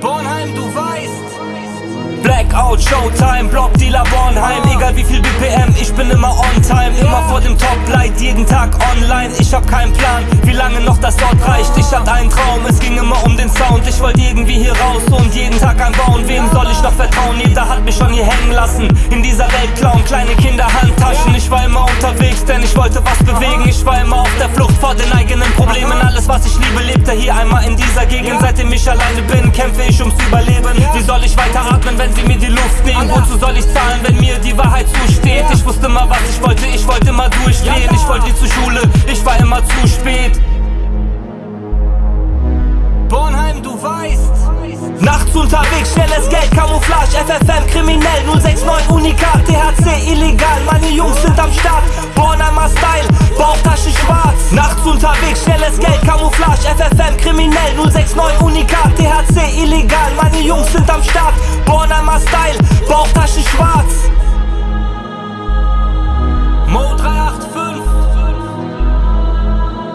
Bornheim, du weißt. Blackout, Showtime, Blockdealer Bornheim. Egal wie viel BPM, ich bin immer on time. Immer vor dem Toplight, jeden Tag online. Ich hab keinen Plan, wie lange noch das dort reicht. Ich hatte einen Traum, es ging immer um den Sound. Ich wollte irgendwie hier raus schon hier hängen lassen In dieser Welt klauen kleine Kinder Handtaschen. Ich war immer unterwegs, denn ich wollte was bewegen. Ich war immer auf der Flucht vor den eigenen Problemen. Alles was ich liebe, lebte hier einmal in dieser Gegend. Seitdem ich alleine bin, kämpfe ich ums Überleben. Wie soll ich weiter atmen, wenn sie mir die Luft nehmen? Wozu soll ich zahlen, wenn mir die Wahrheit zusteht? Ich wusste mal, was ich wollte, ich wollte immer durchdrehen. Ich wollte zur Schule, ich war immer zu FFM, kriminell, 069, Unikat, THC, illegal, meine Jungs sind am Start, Bornheimer Style, Bauchtasche schwarz. Nachts unterwegs, schnelles Geld, Camouflage, FFM, kriminell, 069, Unikat, THC, illegal, meine Jungs sind am Start, Bornheimer Style, Bauchtasche schwarz. Mo 385.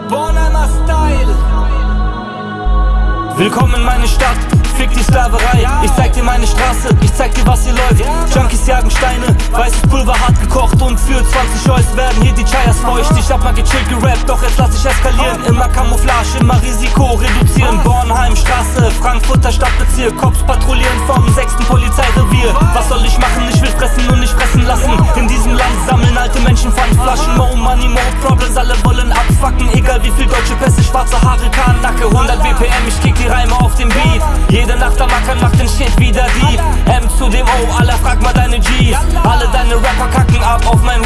Bornheimer Style. Willkommen in meine Stadt, fick die Sklaverei. Ich zeig dir meine Straße, ich zeig dir, was hier läuft. Junkies jagen Steine, weißes Pulver hart gekocht und für 20 Eus werden hier die Chayas feucht. Ich hab mal gechillt gerappt, doch jetzt lass ich eskalieren. Immer Camouflage, immer Risiko reduzieren. Bornheim, Straße, Frankfurter Stadtbezirk, Cops patrouillieren vom 6. Polizeirevier. Was soll ich machen? Ich will fressen und nicht fressen lassen. In diesem Land sammeln alte Menschen Pfandflaschen. More money, more problems, alle wollen abfacken. Egal wie viel deutsche Pässe, schwarze Haare, Karnacke. 100 BPM, ich kick die Reime auf den Beat. Jede Nacht am Ackern macht den Shit wieder Dieb. M zu dem O, aller frag mal deine G's. Alle deine Rapper kacken ab auf mein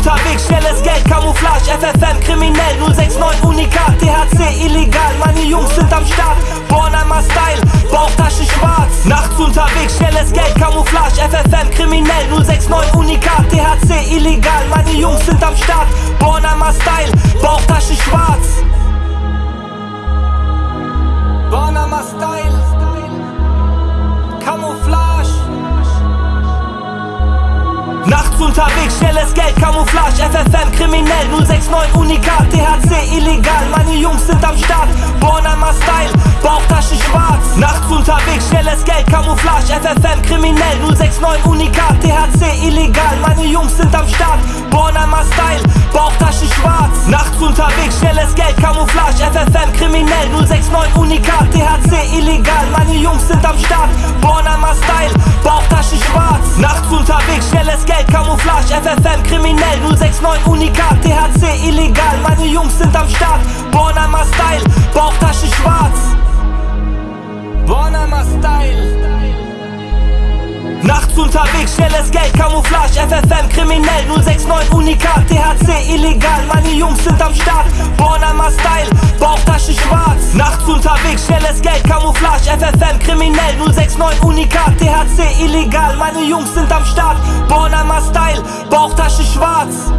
unterwegs, schnelles Geld, Camouflage, FFM, kriminell, 069, Unikat, THC, illegal. Meine Jungs sind am Start, Bornheimer Style, Bauchtasche schwarz. Nachts unterwegs, schnelles Geld, Camouflage, FFM, kriminell, 069, Unikat, THC, illegal. Meine Jungs sind am Start, Bornheimer Style, Bauchtasche schwarz. Unterwegs, schnelles Geld, Camouflage, FFM, kriminell, 069, Unikat, THC, illegal, meine Jungs sind am Start, Bornheimer Style, Bauchtasche schwarz. Nachts unterwegs, schnelles Geld, Camouflage, FFM, kriminell, 069, Unikat, THC, illegal, meine Jungs sind am Start, Bornheimer Style, schnelles Geld, Camouflage, FFM, kriminell, 069, Unikat, THC, illegal, meine Jungs sind am Start, Bornheimer Style, Bauchtasche schwarz. Nachts unterwegs, schnelles Geld, Camouflage, FFM, kriminell, 069, Unikat, THC, illegal, meine Jungs sind am Start, Bornheimer Style, Bauchtasche schwarz. Bornheimer Style. Nachts unterwegs, schnelles Geld, Camouflage, FFM, kriminell, 069, Unikat, THC, illegal, Bornheimer Style, Bauchtasche schwarz. Nachts unterwegs, schnelles Geld, Camouflage, FFM, kriminell, 069, Unikat, THC, illegal, meine Jungs sind am Start, Bornheimer Style, Bauchtasche schwarz.